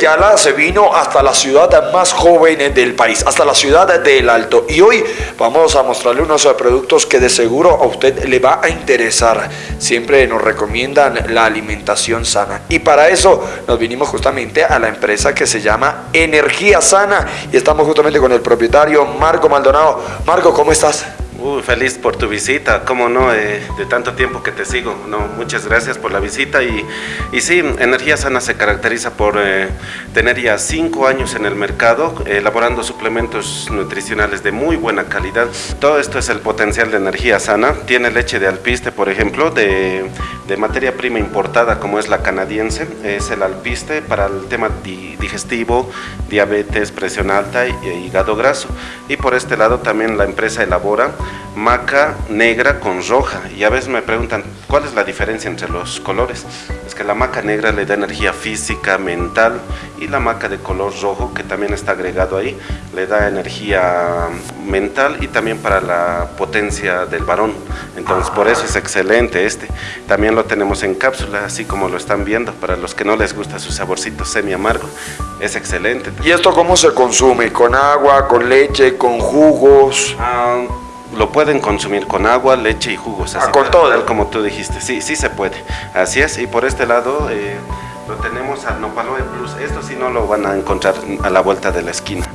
talento de Avia Yala se vino hasta la ciudad más joven del país, hasta la ciudad del Alto. Y hoy vamos a mostrarle unos productos que de seguro a usted le va a interesar. Siempre nos recomiendan la alimentación sana. Y para eso nos vinimos justamente a la empresa que se llama Energía Sana. Y estamos justamente con el propietario Marco Maldonado. Marco, ¿cómo estás? Feliz por tu visita, cómo no, eh, de tanto tiempo que te sigo. No, muchas gracias por la visita y, y sí, Energía Sana se caracteriza por eh, tener ya cinco años en el mercado, elaborando suplementos nutricionales de muy buena calidad. Todo esto es el potencial de Energía Sana. Tiene leche de alpiste, por ejemplo, de, de materia prima importada como es la canadiense. Es el alpiste para el tema digestivo, diabetes, presión alta y hígado graso. Y por este lado también la empresa elabora maca negra con roja. Y a veces me preguntan, ¿cuál es la diferencia entre los colores? Es que la maca negra le da energía física, mental, y la maca de color rojo, que también está agregado ahí, le da energía mental y también para la potencia del varón. Entonces, por eso es excelente este. También lo tenemos en cápsula, así como lo están viendo, para los que no les gusta su saborcito semi amargo, es excelente. ¿Y esto cómo se consume? ¿Con agua, con leche, con jugos? Ah, lo pueden consumir con agua, leche y jugos. Así ah, con todo. como tú dijiste, sí, sí se puede. Así es, y por este lado eh, lo tenemos al Nopaloe Plus. Esto sí no lo van a encontrar a la vuelta de la esquina.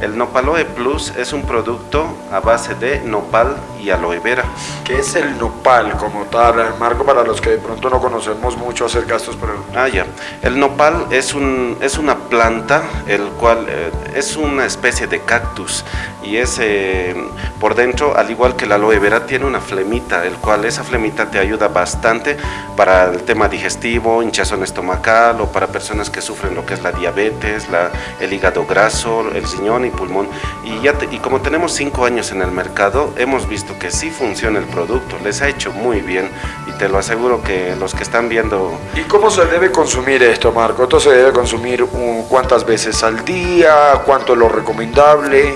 El Nopaloe Plus es un producto a base de nopal y aloe vera. ¿Qué es el nopal como tal, Marco, para los que de pronto no conocemos mucho acerca de estos productos? Ah, ya. El nopal es, un, es una planta, el cual eh, es una especie de cactus y es eh, por dentro, al igual que la aloe vera, tiene una flemita, el cual esa flemita te ayuda bastante para el tema digestivo, hinchazón estomacal o para personas que sufren lo que es la diabetes, la, el hígado graso, el riñón y pulmón. Y, ya y como tenemos cinco años en el mercado, hemos visto que sí funciona el producto, les ha hecho muy bien y te lo aseguro que los que están viendo... ¿Y cómo se debe consumir esto, Marco? ¿Esto se debe consumir cuántas veces al día? ¿Cuánto es lo recomendable?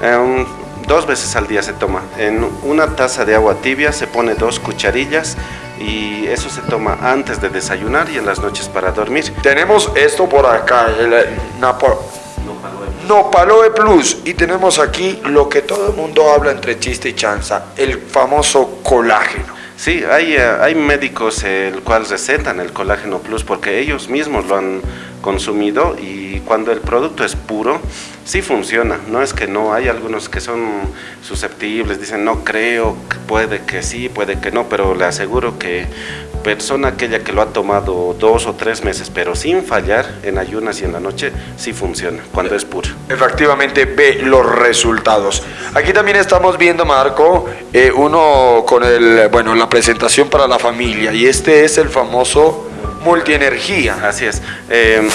Em, dos veces al día se toma. En una taza de agua tibia se pone dos cucharillas y eso se toma antes de desayunar y en las noches para dormir. Tenemos esto por acá, el Napo Nopaloe Plus y tenemos aquí lo que todo el mundo habla entre chiste y chanza, el famoso colágeno. Sí, hay, eh, hay médicos el cual recetan el colágeno plus porque ellos mismos lo han consumido y cuando el producto es puro, sí funciona, no es que no, hay algunos que son susceptibles, dicen no creo, puede que sí, puede que no, pero le aseguro que persona aquella que lo ha tomado dos o tres meses, pero sin fallar en ayunas y en la noche, sí funciona, cuando es puro. Efectivamente ve los resultados. Aquí también estamos viendo, Marco, eh, uno con el, bueno, la presentación para la familia, y este es el famoso multienergía. Así es. Eh,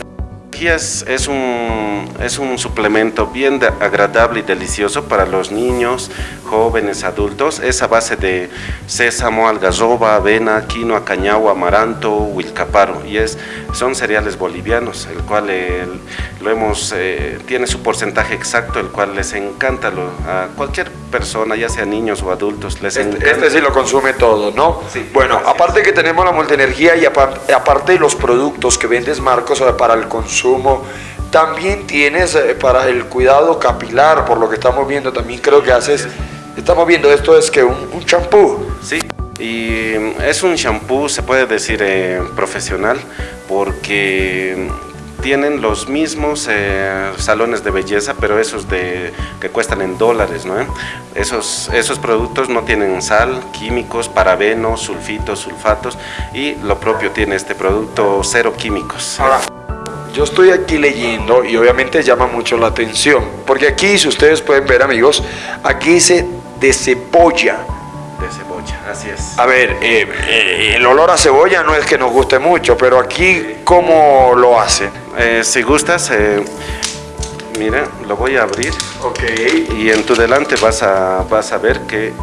es, un, es un suplemento bien agradable y delicioso para los niños, jóvenes, adultos. Es a base de sésamo, algarroba, avena, quinoa, cañagua, amaranto, huilcaparo. Y es, son cereales bolivianos, el cual lo hemos, eh, tiene su porcentaje exacto, el cual les encanta a cualquier persona, ya sea niños o adultos. Les este, este sí lo consume todo, ¿no? Sí. Bueno, aparte que tenemos la multienergía y aparte, aparte de los productos que vendes, Marcos, para el consumo, también tienes eh, para el cuidado capilar, por lo que estamos viendo, también creo que haces, estamos viendo esto es que un champú. Sí, y es un champú, se puede decir eh, profesional, porque tienen los mismos eh, salones de belleza, pero esos de que cuestan en dólares, ¿no? Esos, esos productos no tienen sal, químicos, parabenos, sulfitos, sulfatos y lo propio tiene este producto cero químicos. Yo estoy aquí leyendo y obviamente llama mucho la atención, porque aquí, si ustedes pueden ver amigos, aquí dice de cebolla. De cebolla, así es. A ver, eh, eh, el olor a cebolla no es que nos guste mucho, pero aquí, ¿cómo lo hacen? Eh, si gustas, mira, lo voy a abrir. Ok. Y en tu delante vas a, vas a ver que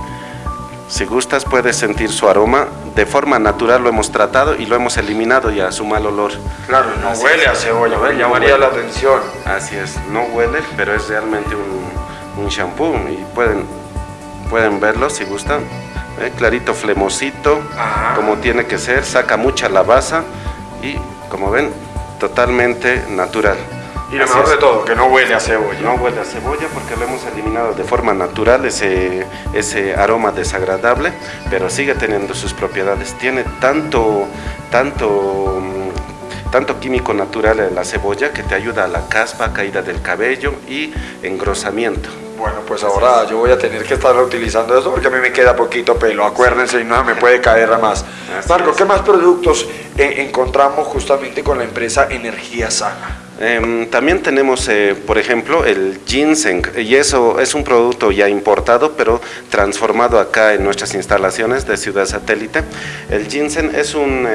si gustas puedes sentir su aroma, de forma natural lo hemos tratado y lo hemos eliminado ya, su mal olor. Claro, no huele a cebolla, llamaría la atención. Así es, no huele, pero es realmente un, un shampoo y pueden, pueden verlo si gustan. ¿Eh? Clarito, flemosito, como tiene que ser, saca mucha lavaza y como ven, totalmente natural. Y lo mejor de todo, que no huele a cebolla. No huele a cebolla porque lo hemos eliminado de forma natural, ese, ese aroma desagradable, pero sigue teniendo sus propiedades. Tiene tanto, tanto, mm, tanto químico natural en la cebolla que te ayuda a la caspa, caída del cabello y engrosamiento. Bueno, pues ahora yo voy a tener que estar utilizando eso porque a mí me queda poquito pelo, acuérdense, y no me puede caer más. Marco, ¿qué más productos eh, encontramos justamente con la empresa Energía Sana? Em, también tenemos, eh, por ejemplo, el ginseng, y eso es un producto ya importado, pero transformado acá en nuestras instalaciones de Ciudad Satélite. El ginseng es un...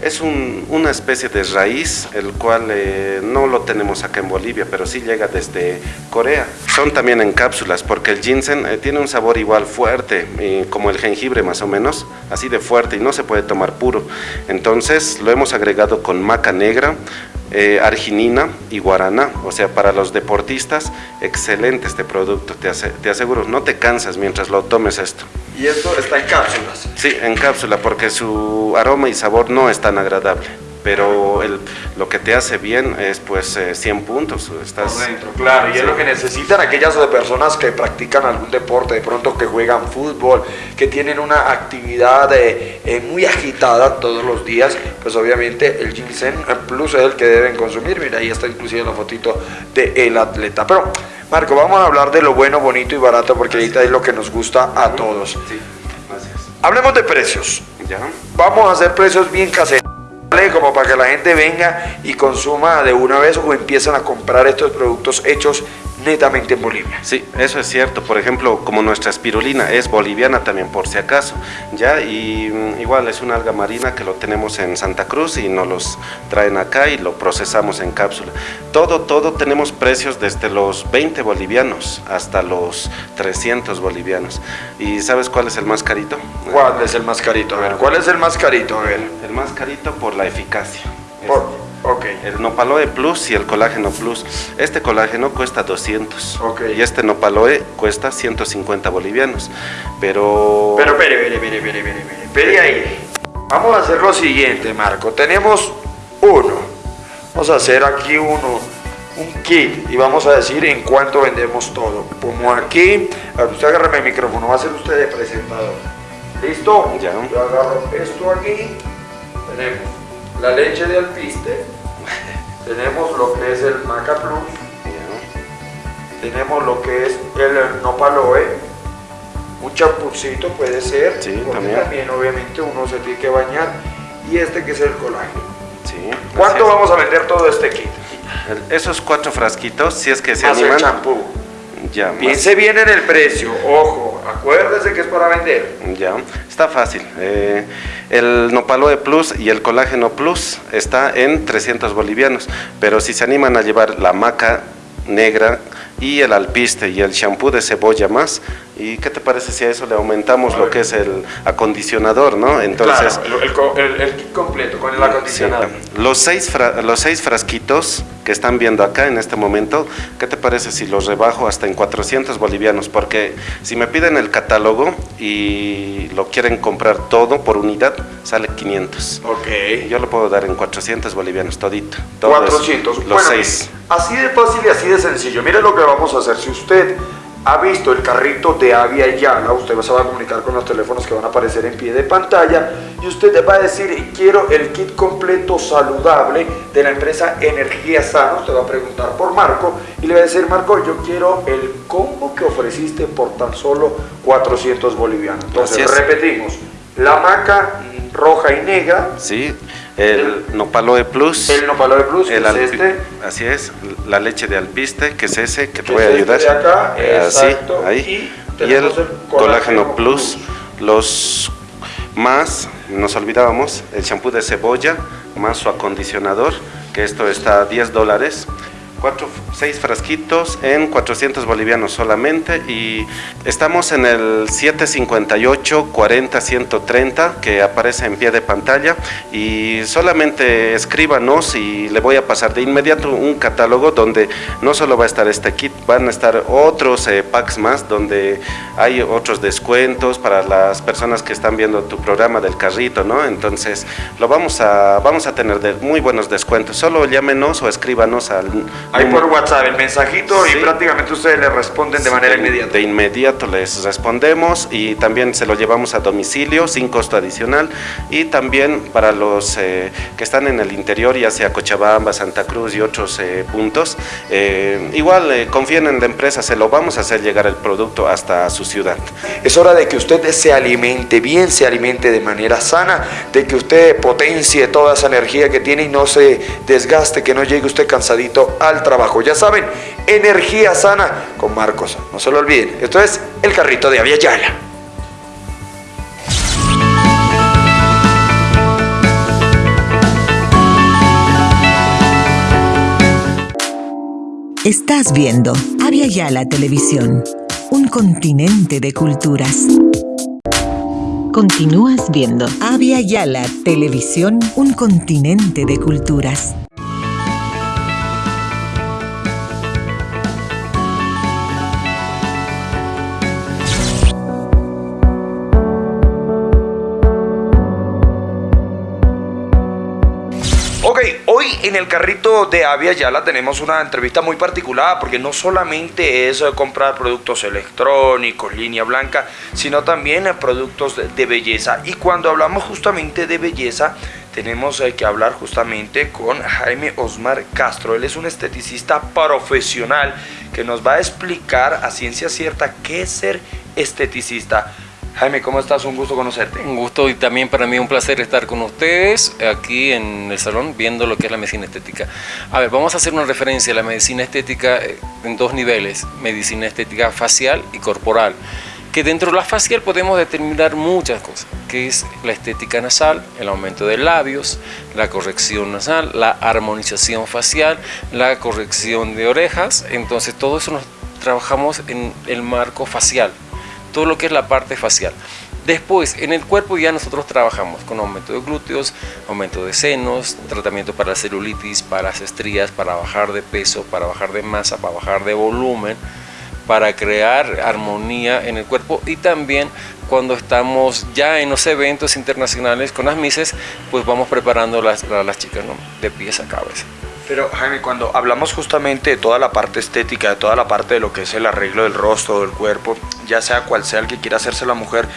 Eh, es una especie de raíz, el cual eh, no lo tenemos acá en Bolivia, pero sí llega desde Corea. Son también en cápsulas, porque el ginseng tiene un sabor igual fuerte, como el jengibre más o menos, así de fuerte y no se puede tomar puro. Entonces lo hemos agregado con maca negra, eh, arginina y guaraná, o sea, para los deportistas, excelente este producto, te, te aseguro, no te cansas mientras lo tomes esto. ¿Y esto está en cápsulas? Sí, en cápsula, porque su aroma y sabor no es tan agradable pero el, lo que te hace bien es pues 100 eh, puntos. Estás, dentro, claro, y es lo que necesitan aquellas personas que practican algún deporte, de pronto que juegan fútbol, que tienen una actividad eh, eh, muy agitada todos los días, pues obviamente el ginseng plus es el que deben consumir. Mira, ahí está inclusive la fotito del atleta. Pero, Marco, vamos a hablar de lo bueno, bonito y barato, porque ahorita es lo que nos gusta a todos. Sí, gracias. Hablemos de precios. ¿Ya? Vamos a hacer precios bien caseros como para que la gente venga y consuma de una vez o empiecen a comprar estos productos hechos netamente en Bolivia. Sí, eso es cierto. Por ejemplo, como nuestra espirulina es boliviana también por si acaso, ya y mm, igual es una alga marina que lo tenemos en Santa Cruz y nos los traen acá y lo procesamos en cápsula. Todo, todo tenemos precios desde los 20 bolivianos hasta los 300 bolivianos. ¿Y sabes cuál es el más carito? ¿Cuál es el más carito? A ver, ¿cuál es el más carito? A ver. El más carito por la eficacia. Por Okay. El Nopaloe Plus y el colágeno Plus. Este colágeno cuesta 200 okay. y este Nopaloe cuesta 150 bolivianos. Pero... Pero, espere, espere, espere, espere, espere, ahí. Vamos a hacer lo siguiente, Marco. Tenemos uno. Vamos a hacer aquí uno, un kit y vamos a decir en cuánto vendemos todo. Como aquí, usted agárrame el micrófono, va a ser usted de presentador. ¿Listo? Ya. Yo agarro esto aquí. Tenemos la leche de alpiste, tenemos lo que es el Maca Plus, tenemos lo que es el Nopaloe, un champucito puede ser, sí, también. obviamente uno se tiene que bañar, y este que es el colágeno. Sí, ¿Cuánto vamos a vender todo este kit? esos cuatro frasquitos, si es que se Más animan. champú. Ya, Piense bien en el precio, ojo, acuérdese que es para vender. Ya, está fácil. Eh, el Nopaloe Plus y el Colágeno Plus está en 300 bolivianos, pero si se animan a llevar la maca negra y el alpiste y el champú de cebolla más, ¿Y qué te parece si a eso le aumentamos lo que es el acondicionador, no? Entonces, el, kit completo con el acondicionador. los, seis los seis frasquitos que están viendo acá en este momento, ¿qué te parece si los rebajo hasta en 400 bolivianos? Porque si me piden el catálogo y lo quieren comprar todo por unidad, sale 500. Ok. Yo lo puedo dar en 400 bolivianos, todito. 400. Los seis. Así de fácil y así de sencillo. Mire lo que vamos a hacer. Si usted ha visto el carrito de Avia y Yala, usted se va a comunicar con los teléfonos que van a aparecer en pie de pantalla. Y usted va a decir, quiero el kit completo saludable de la empresa Energía Sana, usted va a preguntar por Marco y le va a decir, Marco, yo quiero el combo que ofreciste por tan solo 400 bolivianos. Entonces, repetimos, la maca roja y negra. Sí, el Nopaloe Plus. El Nopaloe Plus, el es este. Así es, la leche de alpiste, que es ese, que te voy a este ayudar. De acá, eh, exacto. ahí. Y, el, colágeno, plus, los más, nos olvidábamos, el champú de cebolla, más su acondicionador, que esto está a 10 dólares. Cuatro, seis frasquitos en 400 bolivianos solamente y estamos en el 758 40 130 que aparece en pie de pantalla y solamente escríbanos y le voy a pasar de inmediato un catálogo donde no solo va a estar este kit, van a estar otros eh, packs más donde hay otros descuentos para las personas que están viendo tu programa del carrito, ¿no? Entonces lo vamos a, vamos a tener de muy buenos descuentos, solo llámenos o escríbanos al Ahí por WhatsApp el mensajito y prácticamente ustedes le responden de manera inmediata. De inmediato les respondemos y también se lo llevamos a domicilio sin costo adicional y también para los eh, que están en el interior, ya sea Cochabamba, Santa Cruz y otros eh, puntos, eh, igual confíen en la empresa, se lo vamos a hacer llegar el producto hasta su ciudad. Es hora de que usted se alimente bien, se alimente de manera sana, de que usted potencie toda esa energía que tiene y no se desgaste, que no llegue usted cansadito al trabajo. Ya saben, energía sana con Marcos. No se lo olviden. Esto es el carrito de Aviala. Estás viendo Avia Yala Televisión, un continente de culturas. Continúas viendo Avia Yala Televisión, un continente de culturas. En el carrito de Avia Yala tenemos una entrevista muy particular porque no solamente es eh, comprar productos electrónicos, línea blanca, sino también eh, productos de belleza. Y cuando hablamos justamente de belleza, tenemos eh, que hablar justamente con Jaime Osmar Castro. Él es un esteticista profesional que nos va a explicar a ciencia cierta qué es ser esteticista. Jaime, ¿cómo estás? Un gusto conocerte. Un gusto y también para mí un placer estar con ustedes aquí en el salón viendo lo que es la medicina estética. A ver, vamos a hacer una referencia a la medicina estética eh, en dos niveles, medicina estética facial y corporal. Que dentro de la facial podemos determinar muchas cosas, que es la estética nasal, el aumento de labios, la corrección nasal, la armonización facial, la corrección de orejas. Entonces todo eso nos trabajamos en el marco facial todo lo que es la parte facial. Después, en el cuerpo ya nosotros trabajamos con aumento de glúteos, aumento de senos, tratamiento para la celulitis, para las estrías, para bajar de peso, para bajar de masa, para bajar de volumen, para crear armonía en el cuerpo y también cuando estamos ya en los eventos internacionales con las mises, pues vamos preparando las, las chicas de pies a cabeza. Pero Jaime, cuando hablamos justamente de toda la parte estética, de toda la parte de lo que es el arreglo del rostro, del cuerpo, ya sea cual sea el que quiera hacerse la mujer,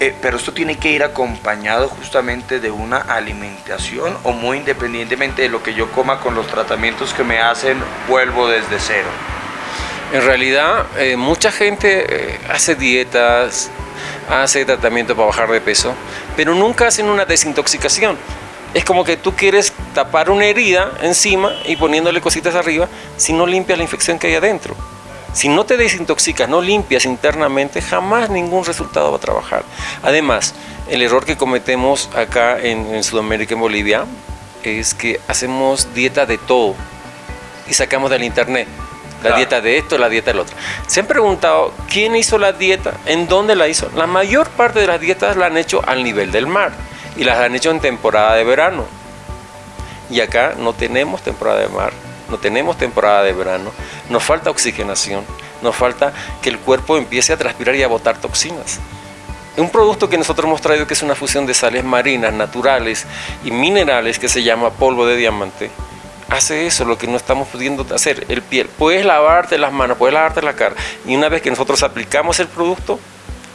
eh, pero esto tiene que ir acompañado justamente de una alimentación o muy independientemente de lo que yo coma con los tratamientos que me hacen, vuelvo desde cero. En realidad, eh, mucha gente eh, hace dietas, hace tratamiento para bajar de peso, pero nunca hacen una desintoxicación es como que tú quieres tapar una herida encima y poniéndole cositas arriba si no limpias la infección que hay adentro. Si no te desintoxicas, no limpias internamente, jamás ningún resultado va a trabajar. Además, el error que cometemos acá en, Sudamérica, en Bolivia, es que hacemos dieta de todo y sacamos del internet la dieta de esto, la dieta del otro. Se han preguntado quién hizo la dieta, en dónde la hizo. La mayor parte de las dietas la han hecho al nivel del mar y las han hecho en temporada de verano. Y acá no tenemos temporada de mar, no tenemos temporada de verano, nos falta oxigenación, nos falta que el cuerpo empiece a transpirar y a botar toxinas. Un producto que nosotros hemos traído que es una fusión de sales marinas, naturales y minerales que se llama polvo de diamante, hace eso, lo que no estamos pudiendo hacer. El piel, puedes lavarte las manos, puedes lavarte la cara y una vez que nosotros aplicamos el producto,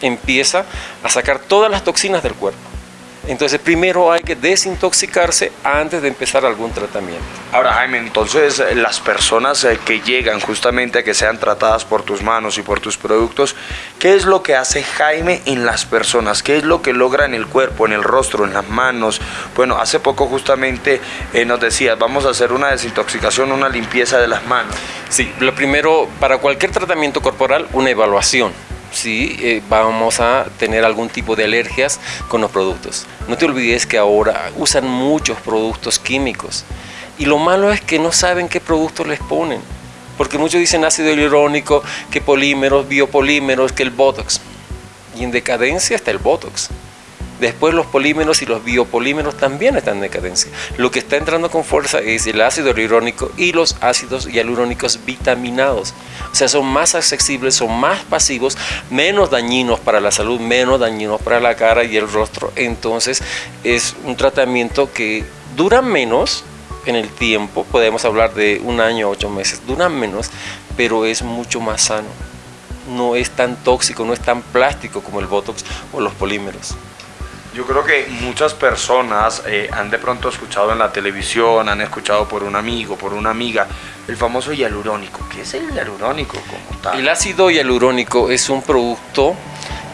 empieza a sacar todas las toxinas del cuerpo. Entonces primero hay que desintoxicarse antes de empezar algún tratamiento. Ahora Jaime, entonces las personas eh, que llegan justamente a que sean tratadas por tus manos y por tus productos, ¿qué es lo que hace Jaime en las personas? ¿Qué es lo que logra en el cuerpo, en el rostro, en las manos? Bueno, hace poco justamente eh, nos decías, vamos a hacer una desintoxicación, una limpieza de las manos. Sí, lo primero, para cualquier tratamiento corporal, una evaluación si eh, vamos a tener algún tipo de alergias con los productos. No te olvides que ahora usan muchos productos químicos Y lo malo es que no saben qué productos les ponen. Porque muchos dicen ácido hialurónico, que polímeros, biopolímeros, que el Botox. Y en decadencia está el Botox. Después los polímeros y los biopolímeros también están en decadencia. Lo que está entrando con fuerza es el ácido hialurónico y los ácidos hialurónicos vitaminados. Sea, son más accesibles, son más pasivos, menos dañinos para la salud, menos dañinos para la cara y el rostro. Entonces es un tratamiento que dura menos en el tiempo, podemos hablar de un año, ocho meses, dura menos, pero es mucho más sano. No es tan tóxico, no es tan plástico como el Botox o los polímeros. Yo creo que muchas personas eh, han de pronto escuchado en la televisión, han escuchado por un amigo, por una amiga, el famoso hialurónico. ¿Qué es el hialurónico como tal? El ácido hialurónico es un producto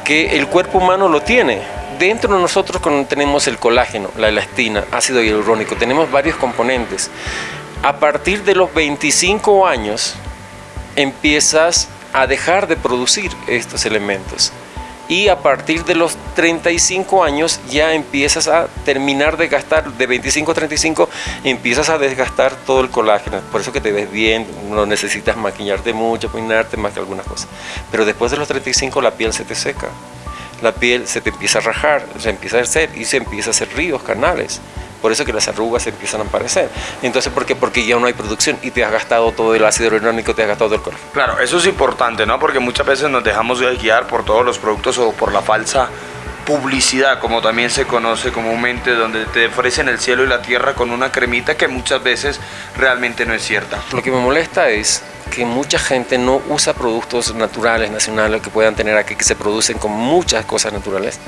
que el cuerpo humano lo tiene. Dentro de nosotros tenemos el colágeno, la elastina, ácido hialurónico, tenemos varios componentes. A partir de los 25 años empiezas a dejar de producir estos elementos y a partir de los 35 años ya empiezas a terminar de gastar, de 25 a 35 empiezas a desgastar todo el colágeno, por eso que te ves bien, no necesitas maquillarte mucho, peinarte más que algunas cosas, pero después de los 35 la piel se te seca, la piel se te empieza a rajar, se empieza a hacer y se empieza a hacer ríos, canales. Por eso que las arrugas empiezan a aparecer. Entonces, ¿por qué? Porque ya no hay producción y te has gastado todo el ácido hialurónico, te has gastado todo el colágeno. Claro, eso es importante, ¿no? Porque muchas veces nos dejamos guiar por todos los productos o por la falsa publicidad, como también se conoce comúnmente, donde te ofrecen el cielo y la tierra con una cremita que muchas veces realmente no es cierta. Lo que me molesta es que mucha gente no usa productos naturales, nacionales, que puedan tener aquí, que se producen con muchas cosas naturales,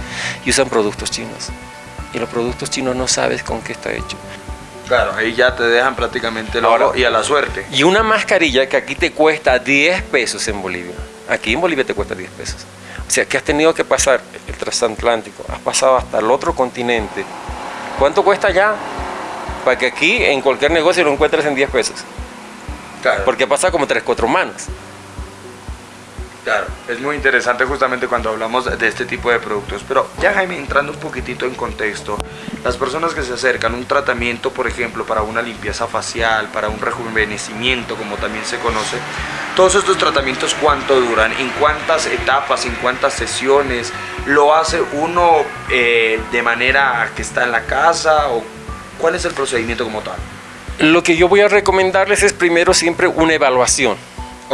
y usan productos chinos y los productos chinos no sabes con qué está hecho. Claro, ahí ya te dejan prácticamente el oro y a la suerte. Y una mascarilla que aquí te cuesta 10 pesos en Bolivia. Aquí en Bolivia te cuesta 10 pesos. O sea, que has tenido que pasar el transatlántico, has pasado hasta el otro continente. ¿Cuánto cuesta ya? Para que aquí en cualquier negocio lo encuentres en 10 pesos. Claro. Porque pasa como 3, 4 manos. Claro, es muy interesante justamente cuando hablamos de este tipo de productos. Pero ya Jaime, entrando un poquitito en contexto, las personas que se acercan a un tratamiento, por ejemplo, para una limpieza facial, para un rejuvenecimiento, como también se conoce, todos estos tratamientos, ¿cuánto duran? ¿En cuántas etapas? ¿En cuántas sesiones? ¿Lo hace uno eh, de manera que está en la casa? ¿O cuál es el procedimiento como tal? Lo que yo voy a recomendarles es primero siempre una evaluación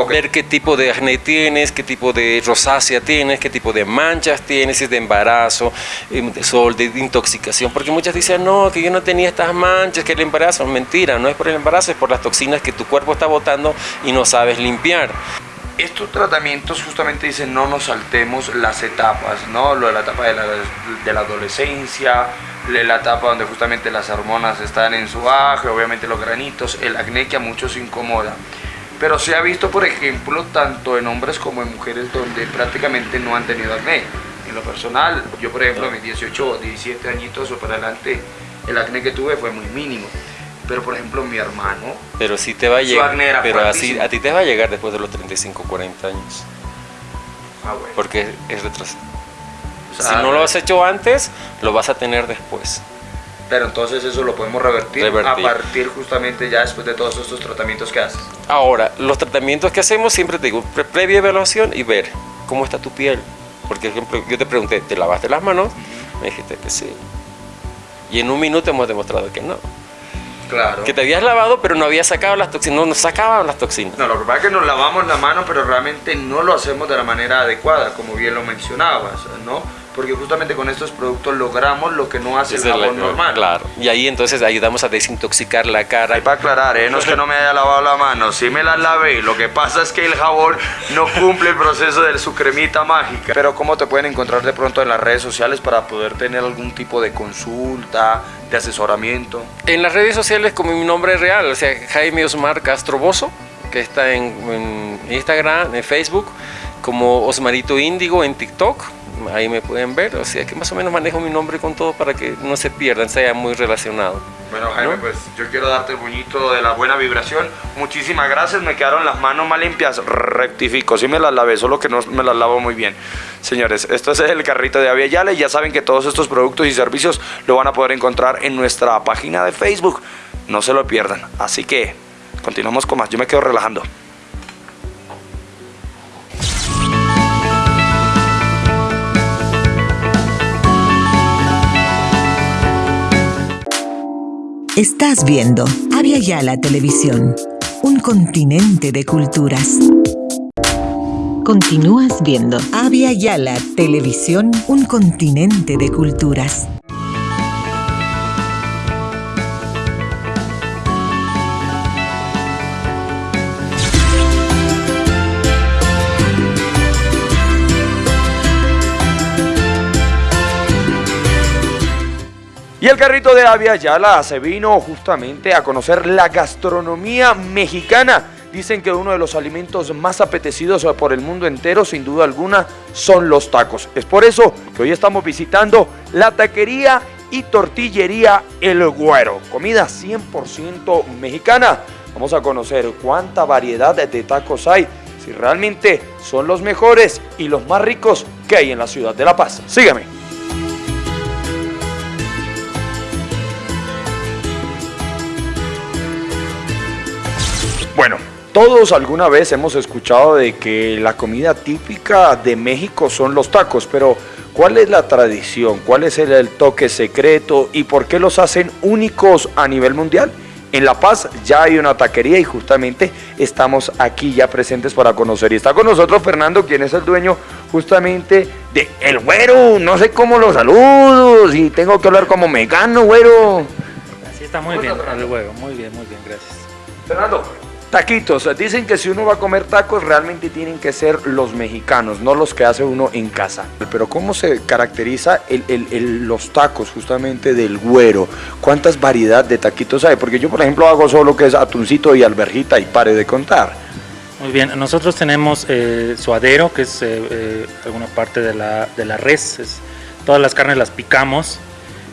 Ver qué tipo de acné tienes, qué tipo de rosácea tienes, qué tipo de manchas tienes, si es de embarazo, em, de sol, de intoxicación. Porque muchas dicen, no, que yo no tenía estas manchas, que el embarazo. Mentira, no es por el embarazo, es por las toxinas que tu cuerpo está botando y no sabes limpiar. Estos tratamientos justamente dicen no nos saltemos las etapas, ¿no? Lo de la etapa de la, de la adolescencia, la etapa donde justamente las hormonas están en su baje, obviamente los granitos, el acné que a muchos incomoda. Pero se ha visto, por ejemplo, tanto en hombres como en mujeres donde prácticamente no han tenido acné. En lo personal, yo por ejemplo, a mis 18 o 17 añitos o para adelante, el acné que tuve fue muy mínimo. Pero por ejemplo, mi hermano. Pero sí te va a llegar. Pero así, a ti te va a llegar después de los 35, 40 años. Ah, bueno. Porque es retrasado. si no lo has hecho antes, lo vas a tener después pero entonces eso lo podemos revertir, a partir justamente ya después de todos estos tratamientos que haces. Ahora, los tratamientos que hacemos siempre te digo, previa evaluación y ver cómo está tu piel. Porque, por ejemplo, yo te pregunté, ¿te lavaste las manos? Me dijiste que sí. Y en un minuto hemos demostrado que no. Claro. Que te habías lavado, pero no había sacado las toxinas, no nos sacaban las toxinas. No, lo que pasa es que nos lavamos la mano, pero realmente no lo hacemos de la manera adecuada, como bien lo mencionabas, ¿no? Porque justamente con estos productos logramos lo que no hace el jabón normal. Claro, y ahí entonces ayudamos a desintoxicar la cara. Y para aclarar, ¿eh? no es que no me haya lavado la mano, sí me la lavé, lo que pasa es que el jabón no cumple el proceso de su cremita mágica. Pero ¿cómo te pueden encontrar de pronto en las redes sociales para poder tener algún tipo de consulta, de asesoramiento? En las redes sociales como mi nombre real, o sea, Jaime Osmar Castroboso, que está en, en Instagram, en Facebook, como Osmarito Índigo en TikTok ahí me pueden ver, o sea que más o menos manejo mi nombre con todo para que no se pierdan, sea muy relacionado. Bueno Jaime, pues yo quiero darte el buñito de la buena vibración, muchísimas gracias, me quedaron las manos más limpias, rectifico, sí me las lavé, solo que no me las lavo muy bien. Señores, esto es el carrito de Avia Yale, ya saben que todos estos productos y servicios lo van a poder encontrar en nuestra página de Facebook. no se lo pierdan. Así que continuamos con más, yo me quedo relajando. Estás viendo Avia Yala Televisión, un continente de culturas. Continúas viendo Avia Yala Televisión, un continente de culturas. El carrito de Avia Yala se vino justamente a conocer la gastronomía mexicana. Dicen que uno de los alimentos más apetecidos por el mundo entero, sin duda alguna, son los tacos. Es por eso que hoy estamos visitando la taquería y tortillería El Güero. Comida 100% mexicana. Vamos a conocer cuánta variedad de tacos hay, si realmente son los mejores y los más ricos que hay en la ciudad de La Paz. Sígueme. Todos alguna vez hemos escuchado de que la comida típica de México son los tacos, pero ¿cuál es la tradición? ¿Cuál es el, toque secreto? ¿Y por qué los hacen únicos a nivel mundial? En La Paz ya hay una taquería y justamente estamos aquí ya presentes para conocer. Y está con nosotros Fernando, quien es el dueño justamente de El Güero. No sé cómo lo saludo, si tengo que hablar como mexicano, güero. Así está muy bien, el güero. Muy bien, muy bien, gracias. Fernando, Taquitos, dicen que si uno va a comer tacos realmente tienen que ser los mexicanos, no los que hace uno en casa. Pero ¿cómo se caracteriza los tacos justamente del güero? ¿Cuántas variedades de taquitos hay? Porque yo por ejemplo hago solo que es atuncito y alberjita y pare de contar. Muy bien, nosotros tenemos eh, suadero, que es eh, eh, alguna parte de la, de la res, todas las carnes las picamos,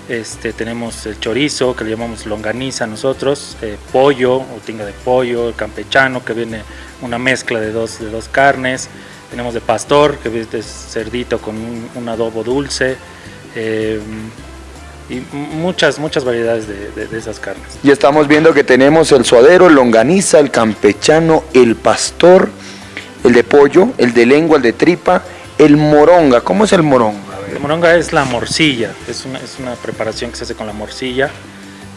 este, tenemos el chorizo, que le llamamos longaniza nosotros, eh, pollo, o tinga de pollo, el campechano, que viene una mezcla de dos, dos carnes. Tenemos de pastor, que es cerdito con un, adobo dulce. Eh, y muchas, muchas variedades de, esas carnes. Y estamos viendo que tenemos el suadero, el longaniza, el campechano, el pastor, el de pollo, el de lengua, el de tripa, el moronga. ¿Cómo es el moronga? La moronga es la morcilla, es una, es una preparación que se hace con la morcilla,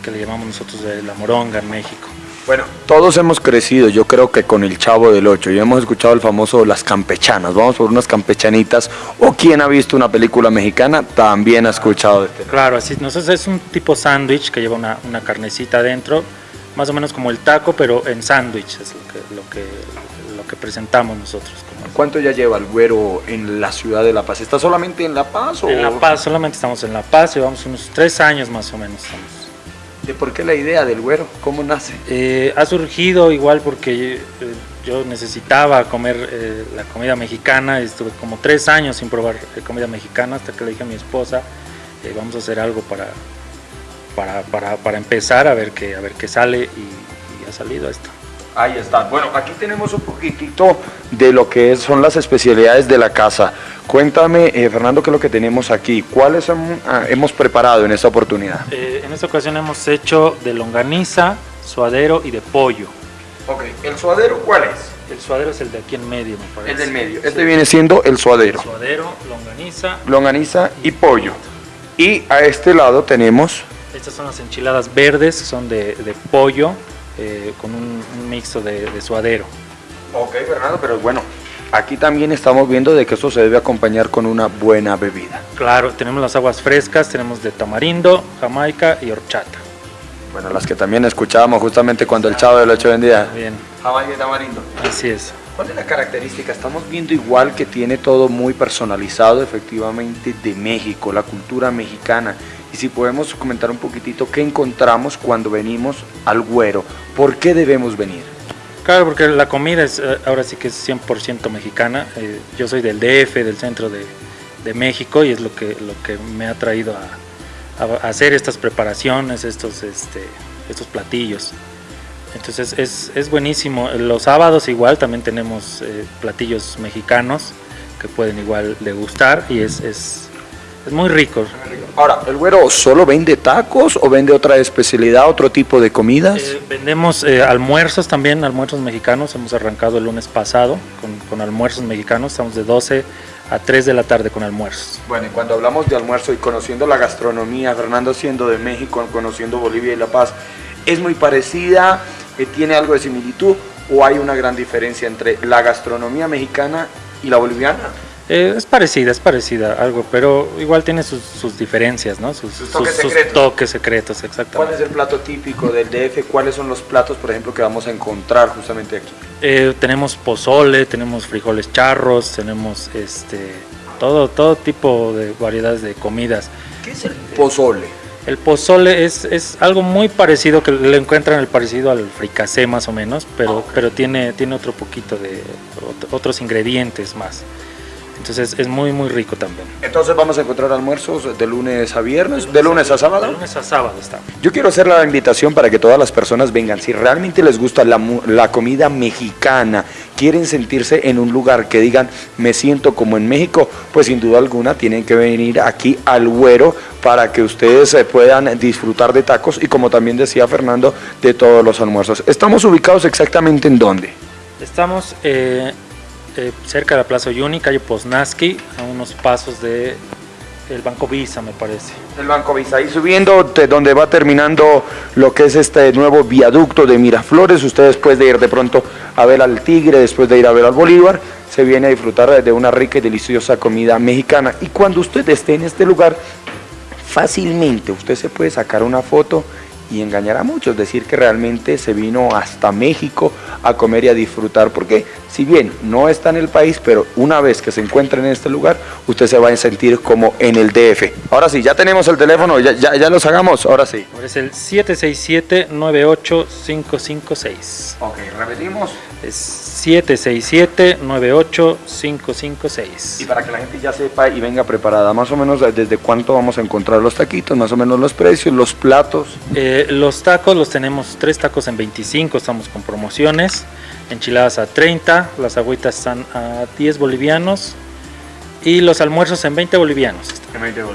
que le llamamos nosotros de la moronga en México. Bueno, todos hemos crecido, yo creo que con el Chavo del Ocho, y hemos escuchado el famoso Las Campechanas, vamos por unas campechanitas, o quien ha visto una película mexicana también ha escuchado de este. Claro, así, nosotros es un tipo sándwich que lleva una, una, carnecita adentro, más o menos como el taco, pero en sándwich, es lo que, lo que, lo que presentamos nosotros. ¿Cuánto ya lleva el güero en la ciudad de La Paz? ¿Está solamente en La Paz? O... En La Paz, solamente estamos en La Paz, llevamos unos tres años más o menos. ¿De por qué la idea del güero? ¿Cómo nace? Eh, ha surgido igual porque eh, yo necesitaba comer eh, la comida mexicana, estuve como tres años sin probar comida mexicana hasta que le dije a mi esposa, vamos a hacer algo para, para, para, empezar a ver qué, a ver qué sale y ha salido esto. Ahí está. Bueno, aquí tenemos un poquitito de lo que son las especialidades de la casa. Cuéntame, eh, Fernando, qué es lo que tenemos aquí. ¿Cuáles ah, hemos preparado en esta oportunidad? Eh, en esta ocasión hemos hecho de longaniza, suadero y de pollo. Ok, ¿el suadero cuál es? El suadero es el de aquí en medio, me parece. El del medio. Este viene siendo el suadero. El suadero, longaniza. Longaniza y, pollo. Y a este lado tenemos... Estas son las enchiladas verdes, son de, de pollo, eh, con un, mixto de, suadero. Ok, Fernando, pero bueno, aquí también estamos viendo de que esto se debe acompañar con una buena bebida. Claro, tenemos las aguas frescas, tenemos de tamarindo, jamaica y horchata. Bueno, las que también escuchábamos justamente cuando el chavo de lo hecho vendía. Bien. Jamaica y tamarindo. Así es. ¿Cuál es la característica? Estamos viendo igual que tiene todo muy personalizado efectivamente de México, la cultura mexicana. Y si podemos comentar un poquitito qué encontramos cuando venimos al Güero, ¿por qué debemos venir? Claro, porque la comida es, eh, ahora sí que es 100% mexicana. Eh, yo soy del DF, del centro de, México, y es lo que, lo que me ha traído a, hacer estas preparaciones, estos, este, estos platillos. Entonces es, es, buenísimo. Los sábados igual también tenemos eh, platillos mexicanos que pueden igual degustar y es, es Es muy rico. Ahora, ¿el güero solo vende tacos o vende otra especialidad, otro tipo de comidas? Eh, vendemos eh, almuerzos también, almuerzos mexicanos. Hemos arrancado el lunes pasado con, con almuerzos mexicanos. Estamos de 12 a 3 de la tarde con almuerzos. Bueno, y cuando hablamos de almuerzo y conociendo la gastronomía, Fernando siendo de México, conociendo Bolivia y La Paz, ¿es muy parecida? Eh, ¿Tiene algo de similitud? ¿O hay una gran diferencia entre la gastronomía mexicana y la boliviana? Eh, es parecida, es parecida, algo, pero igual tiene sus, sus diferencias, ¿no? Sus, Sus toques sus secretos. toques secretos, ¿Cuál exactamente. es el plato típico del DF? ¿Cuáles son los platos, por ejemplo, que vamos a encontrar justamente aquí? Eh, tenemos pozole, tenemos frijoles charros, tenemos este todo, todo tipo de variedades de comidas. ¿Qué es el pozole? El pozole es, es algo muy parecido, que le encuentran el parecido al fricasé más o menos, pero, pero tiene, tiene otro poquito de ot- otros ingredientes más. Entonces es muy muy rico también. Entonces vamos a encontrar almuerzos de lunes a viernes, de lunes a sábado. De lunes a sábado está. Yo quiero hacer la invitación para que todas las personas vengan. Si realmente les gusta la, la comida mexicana, quieren sentirse en un lugar que digan me siento como en México, pues sin duda alguna tienen que venir aquí al Güero para que ustedes eh, puedan disfrutar de tacos y como también decía Fernando, de todos los almuerzos. Estamos ubicados exactamente en dónde? Estamos eh, eh, cerca de la Plaza Uyuni, calle Poznaski, a unos pasos de el Banco Visa, me parece. El Banco Visa, ahí subiendo de donde va terminando lo que es este nuevo viaducto de Miraflores, usted después de ir de pronto a ver al Tigre, después de ir a ver al Bolívar, se viene a disfrutar de una rica y deliciosa comida mexicana. Y cuando usted esté en este lugar, fácilmente usted se puede sacar una foto y engañar a muchos, decir que realmente se vino hasta México a comer y a disfrutar, porque si bien no está en el país, pero una vez que se encuentre en este lugar, usted se va a sentir como en el DF. Ahora sí, ya tenemos el teléfono, ya, ya, ya los hagamos, ahora sí. Es el 767-98556. Ok, repetimos. Es 767-98556. Y para que la gente ya sepa y venga preparada, más o menos eh, desde cuánto vamos a encontrar los taquitos, más o menos los precios, los platos. Eh, los tacos los tenemos, tres tacos en 25, estamos con promociones. Enchiladas a 30, las agüitas están a 10 bolivianos. Y los almuerzos en 20 bolivianos.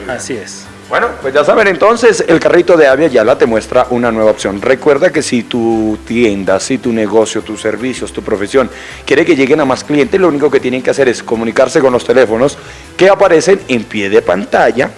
Así es. Bueno, pues ya saben entonces, el carrito de Avia Yala te muestra una nueva opción. Recuerda que si tu tienda, si tu negocio, tus servicios, tu profesión quiere que lleguen a más clientes, lo único que tienen que hacer es comunicarse con los teléfonos que aparecen en pie de pantalla,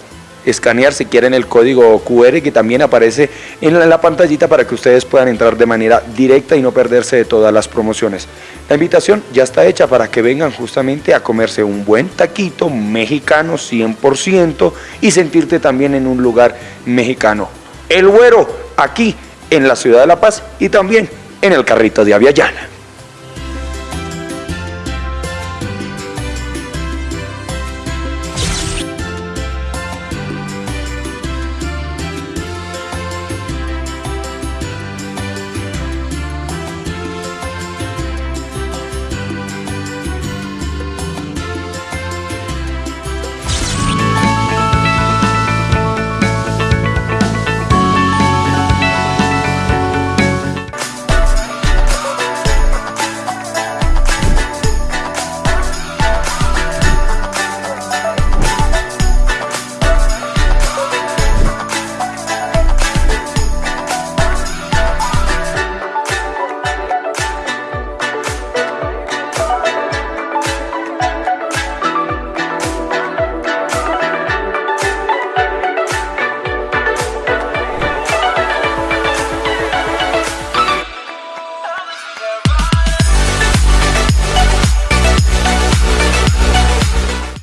escanear si quieren el código QR que también aparece en la, pantallita para que ustedes puedan entrar de manera directa y no perderse de todas las promociones. La invitación ya está hecha para que vengan justamente a comerse un buen taquito mexicano 100% y sentirte también en un lugar mexicano. El Güero, aquí en la ciudad de La Paz y también en el carrito de Aviala.